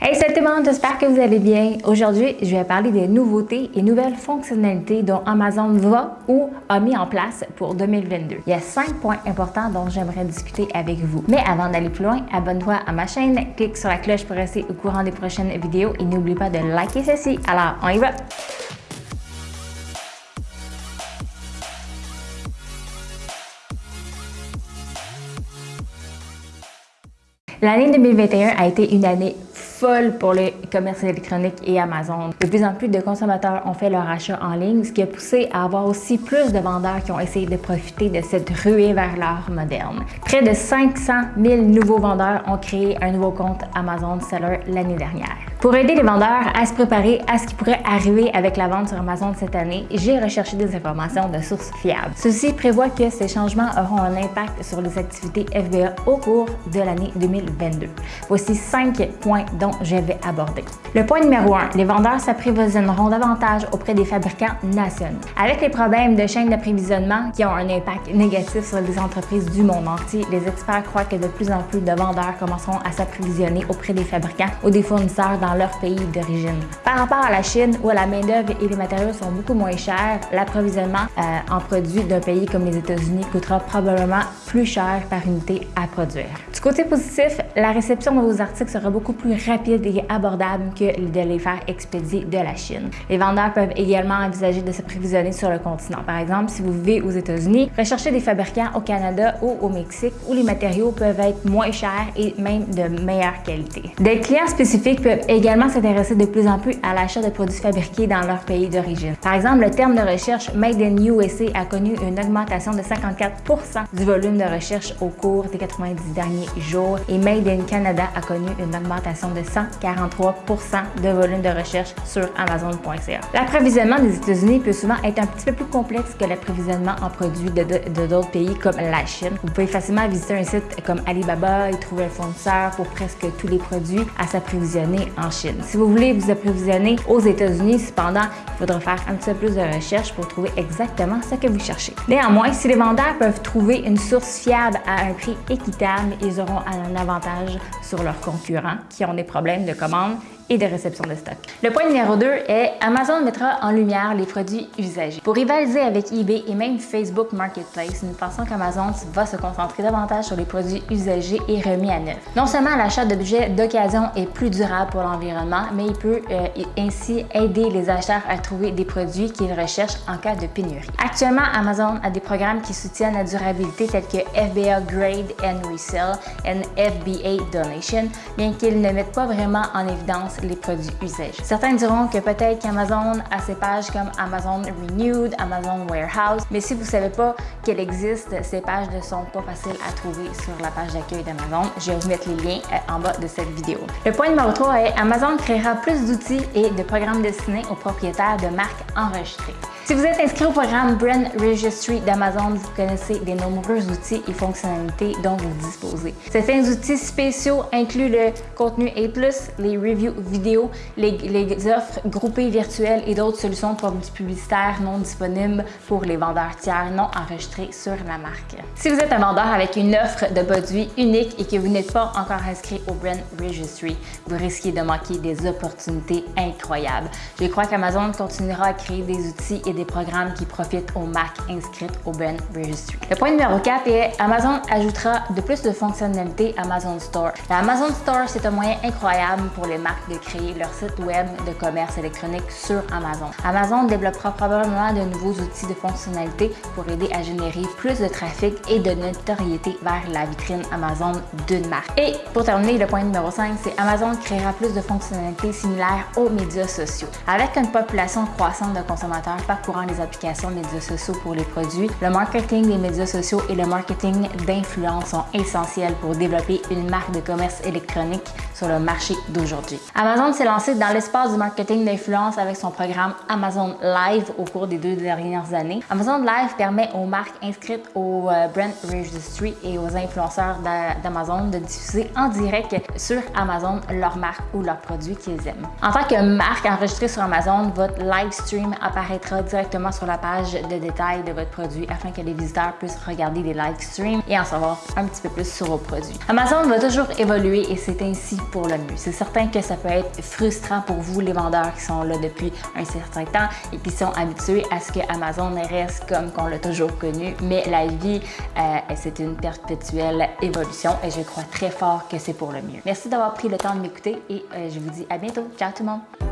Hey, salut tout le monde, j'espère que vous allez bien. Aujourd'hui, je vais parler des nouveautés et nouvelles fonctionnalités dont Amazon va ou a mis en place pour 2022. Il y a cinq points importants dont j'aimerais discuter avec vous. Mais avant d'aller plus loin, abonne-toi à ma chaîne, clique sur la cloche pour rester au courant des prochaines vidéos et n'oublie pas de liker ceci. Alors, on y va! L'année 2021 a été une année folle pour le commerce électronique et Amazon. De plus en plus de consommateurs ont fait leur achat en ligne, ce qui a poussé à avoir aussi plus de vendeurs qui ont essayé de profiter de cette ruée vers l'art moderne. Près de 500 000 nouveaux vendeurs ont créé un nouveau compte Amazon Seller l'année dernière. Pour aider les vendeurs à se préparer à ce qui pourrait arriver avec la vente sur Amazon cette année, j'ai recherché des informations de sources fiables. Ceci prévoit que ces changements auront un impact sur les activités FBA au cours de l'année 2022. Voici cinq points dont je vais aborder. Le point numéro 1, les vendeurs s'approvisionneront davantage auprès des fabricants nationaux. Avec les problèmes de chaîne d'approvisionnement qui ont un impact négatif sur les entreprises du monde entier, les experts croient que de plus en plus de vendeurs commenceront à s'approvisionner auprès des fabricants ou des fournisseurs dans leur pays d'origine. Par rapport à la Chine, où la main-d'œuvre et les matériaux sont beaucoup moins chers, l'approvisionnement euh, en produits d'un pays comme les États-Unis coûtera probablement plus cher par unité à produire. Côté positif, la réception de vos articles sera beaucoup plus rapide et abordable que de les faire expédier de la Chine. Les vendeurs peuvent également envisager de s'approvisionner sur le continent. Par exemple, si vous vivez aux États-Unis, recherchez des fabricants au Canada ou au Mexique où les matériaux peuvent être moins chers et même de meilleure qualité. Des clients spécifiques peuvent également s'intéresser de plus en plus à l'achat de produits fabriqués dans leur pays d'origine. Par exemple, le terme de recherche Made in USA a connu une augmentation de 54% du volume de recherche au cours des 90 derniers jours et Made in Canada a connu une augmentation de 143% de volume de recherche sur Amazon.ca. L'approvisionnement des États-Unis peut souvent être un petit peu plus complexe que l'approvisionnement en produits de d'autres pays comme la Chine. Vous pouvez facilement visiter un site comme Alibaba et trouver un fournisseur pour presque tous les produits à s'approvisionner en Chine. Si vous voulez vous approvisionner aux États-Unis, cependant, il faudra faire un petit peu plus de recherche pour trouver exactement ce que vous cherchez. Néanmoins, si les vendeurs peuvent trouver une source fiable à un prix équitable, ils auront un avantage sur leurs concurrents qui ont des problèmes de commande et de réception de stock. Le point numéro 2 est Amazon mettra en lumière les produits usagés. Pour rivaliser avec eBay et même Facebook Marketplace, nous pensons qu'Amazon va se concentrer davantage sur les produits usagés et remis à neuf. Non seulement l'achat d'objets d'occasion est plus durable pour l'environnement, mais il peut euh, ainsi aider les acheteurs à trouver des produits qu'ils recherchent en cas de pénurie. Actuellement, Amazon a des programmes qui soutiennent la durabilité tels que FBA Grade and Resell et FBA Donation, bien qu'ils ne mettent pas vraiment en évidence les produits usagés. Certains diront que peut-être qu'Amazon a ses pages comme Amazon Renewed, Amazon Warehouse, mais si vous ne savez pas qu'elles existent, ces pages ne sont pas faciles à trouver sur la page d'accueil d'Amazon. Je vais vous mettre les liens euh, en bas de cette vidéo. Le point numéro 3 est Amazon créera plus d'outils et de programmes destinés aux propriétaires de marques enregistrées. Si vous êtes inscrit au programme Brand Registry d'Amazon, vous connaissez les nombreux outils et fonctionnalités dont vous disposez. Certains outils spéciaux incluent le contenu A+, les reviews vidéo, les, offres groupées virtuelles et d'autres solutions publicitaires non disponibles pour les vendeurs tiers non enregistrés sur la marque. Si vous êtes un vendeur avec une offre de produits unique et que vous n'êtes pas encore inscrit au Brand Registry, vous risquez de manquer des opportunités incroyables. Je crois qu'Amazon continuera à créer des outils et programmes qui profitent aux marques inscrites au Brand Registry. Le point numéro 4 est Amazon ajoutera de plus de fonctionnalités Amazon Store. La Amazon Store, c'est un moyen incroyable pour les marques de créer leur site web de commerce électronique sur Amazon. Amazon développera probablement de nouveaux outils de fonctionnalités pour aider à générer plus de trafic et de notoriété vers la vitrine Amazon d'une marque. Et pour terminer, le point numéro 5, c'est Amazon créera plus de fonctionnalités similaires aux médias sociaux. Avec une population croissante de consommateurs parcourant les applications médias sociaux pour les produits, le marketing des médias sociaux et le marketing d'influence sont essentiels pour développer une marque de commerce électronique sur le marché d'aujourd'hui. Amazon s'est lancé dans l'espace du marketing d'influence avec son programme Amazon Live au cours des deux dernières années. Amazon Live permet aux marques inscrites au euh, Brand Registry et aux influenceurs d'Amazon de diffuser en direct sur Amazon leur marque ou leurs produits qu'ils aiment. En tant que marque enregistrée sur Amazon, votre live stream apparaîtra directement sur la page de détail de votre produit afin que les visiteurs puissent regarder les live streams et en savoir un petit peu plus sur vos produits. Amazon va toujours évoluer et c'est ainsi pour le mieux. C'est certain que ça peut être frustrant pour vous, les vendeurs qui sont là depuis un certain temps et qui sont habitués à ce que Amazon reste comme qu'on l'a toujours connu, mais la vie, euh, c'est une perpétuelle évolution et je crois très fort que c'est pour le mieux. Merci d'avoir pris le temps de m'écouter et euh, je vous dis à bientôt. Ciao tout le monde!